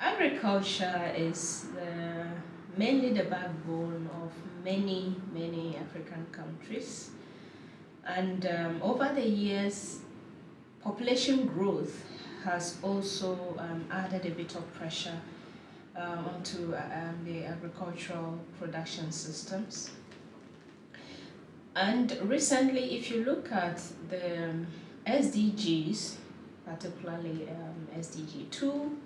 Agriculture is the, mainly the backbone of many, many African countries. And um, over the years, population growth has also um, added a bit of pressure uh, onto um, the agricultural production systems. And recently, if you look at the SDGs, particularly um, SDG 2,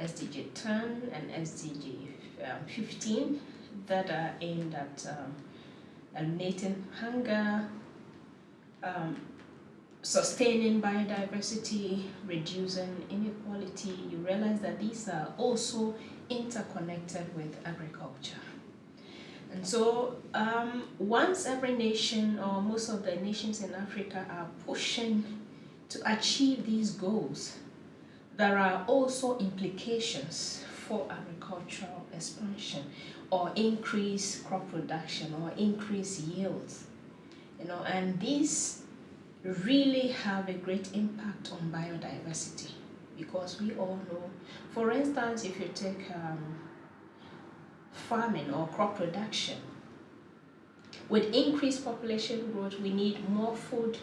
SDG 10, and SDG um, 15, that are aimed at um, eliminating hunger, um, sustaining biodiversity, reducing inequality, you realize that these are also interconnected with agriculture. And so um, once every nation or most of the nations in Africa are pushing to achieve these goals, there are also implications for agricultural expansion or increase crop production or increase yields. You know, and these really have a great impact on biodiversity because we all know, for instance, if you take um, farming or crop production. With increased population growth, we need more food.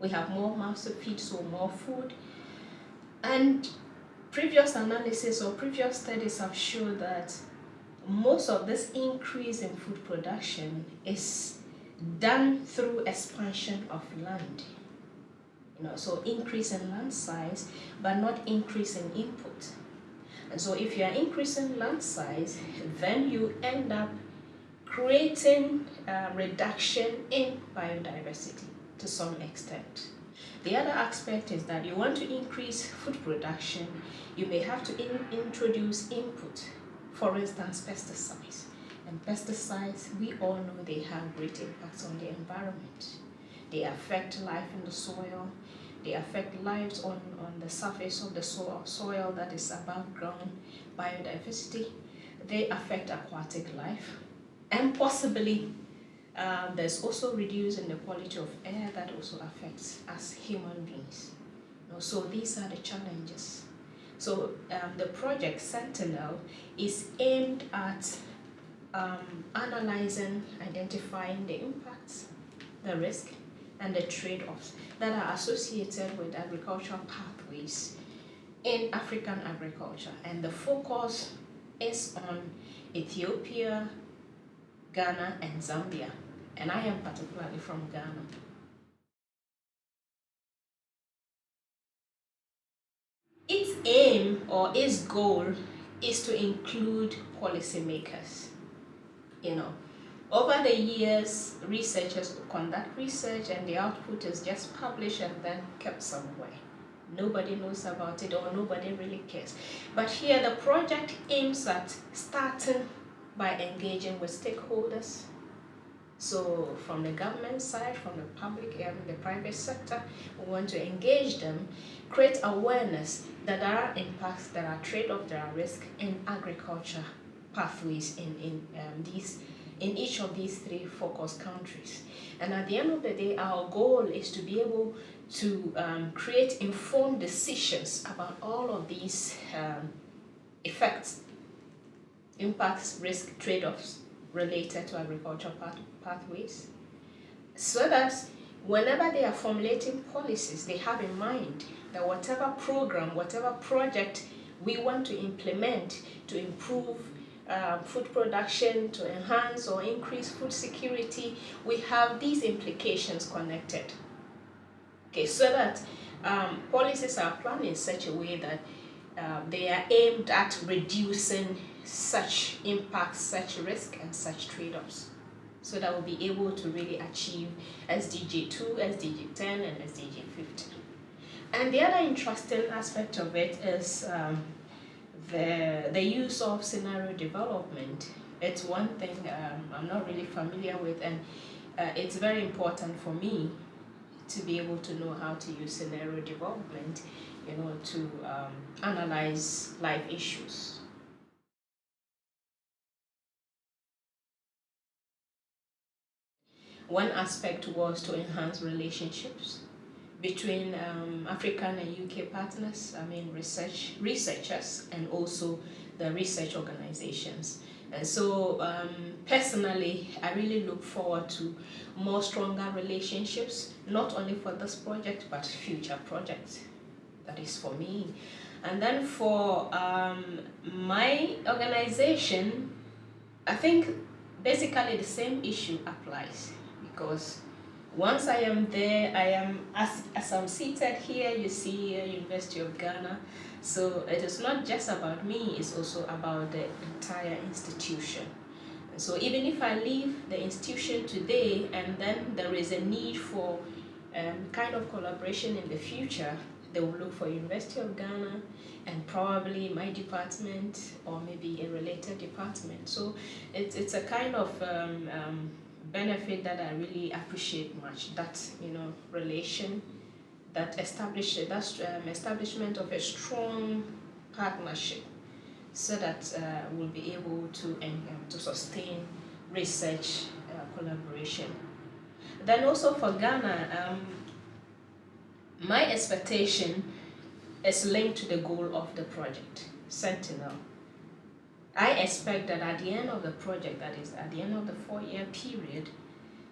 We have more mouths to feed, so more food. And previous analysis or previous studies have shown that most of this increase in food production is done through expansion of land. You know, so increase in land size, but not increase in input. And so if you are increasing land size, then you end up creating a reduction in biodiversity to some extent. The other aspect is that you want to increase food production, you may have to in introduce input, for instance, pesticides. And pesticides, we all know they have great impacts on the environment. They affect life in the soil, they affect lives on, on the surface of the soil, soil that is above ground, biodiversity. They affect aquatic life. And possibly um, there's also reducing the quality of air that also affects us human beings. You know, so these are the challenges. So um, the project Sentinel is aimed at um, analyzing, identifying the impacts, the risk, and the trade-offs that are associated with agricultural pathways in African agriculture. And the focus is on Ethiopia, Ghana, and Zambia. And I am particularly from Ghana. Its aim or its goal is to include policymakers, you know, over the years, researchers conduct research and the output is just published and then kept somewhere. Nobody knows about it or nobody really cares. But here the project aims at starting by engaging with stakeholders. So from the government side, from the public and the private sector, we want to engage them, create awareness that there are impacts, there are trade-offs, there are risks in agriculture pathways in, in um, these in each of these three focus countries. And at the end of the day, our goal is to be able to um, create informed decisions about all of these um, effects, impacts, risk, trade-offs related to agricultural path pathways, so that whenever they are formulating policies, they have in mind that whatever program, whatever project we want to implement to improve uh, food production, to enhance or increase food security, we have these implications connected. Okay, so that um, policies are planned in such a way that uh, they are aimed at reducing such impacts, such risk, and such trade-offs. So that we'll be able to really achieve SDG 2, SDG 10, and SDG 15. And the other interesting aspect of it is um, the, the use of scenario development, it's one thing um, I'm not really familiar with and uh, it's very important for me to be able to know how to use scenario development, you know, to um, analyze life issues. One aspect was to enhance relationships between um, African and UK partners, I mean research researchers and also the research organizations. And so um, personally, I really look forward to more stronger relationships, not only for this project, but future projects. That is for me. And then for um, my organization, I think basically the same issue applies because once I am there, I am, as, as I'm seated here, you see uh, University of Ghana. So it is not just about me, it's also about the entire institution. So even if I leave the institution today and then there is a need for um, kind of collaboration in the future, they will look for University of Ghana and probably my department or maybe a related department. So it's, it's a kind of um, um, benefit that I really appreciate much, that, you know, relation, that establish, that um, establishment of a strong partnership so that uh, we'll be able to, um, to sustain research uh, collaboration. Then also for Ghana, um, my expectation is linked to the goal of the project, Sentinel. I expect that at the end of the project, that is at the end of the four-year period,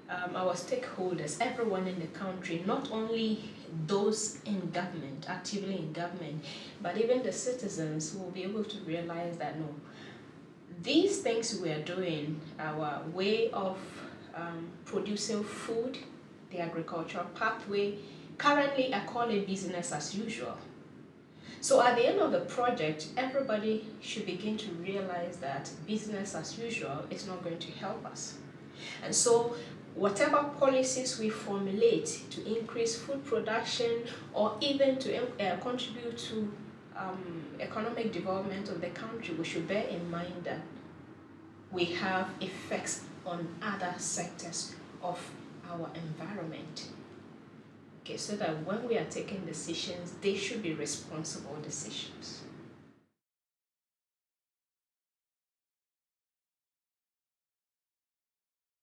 um, our stakeholders, everyone in the country, not only those in government, actively in government, but even the citizens will be able to realize that no, these things we are doing, our way of um, producing food, the agricultural pathway, Currently, I call it business as usual. So at the end of the project, everybody should begin to realize that business as usual is not going to help us. And so whatever policies we formulate to increase food production or even to uh, contribute to um, economic development of the country, we should bear in mind that we have effects on other sectors of our environment okay so that when we are taking decisions they should be responsible decisions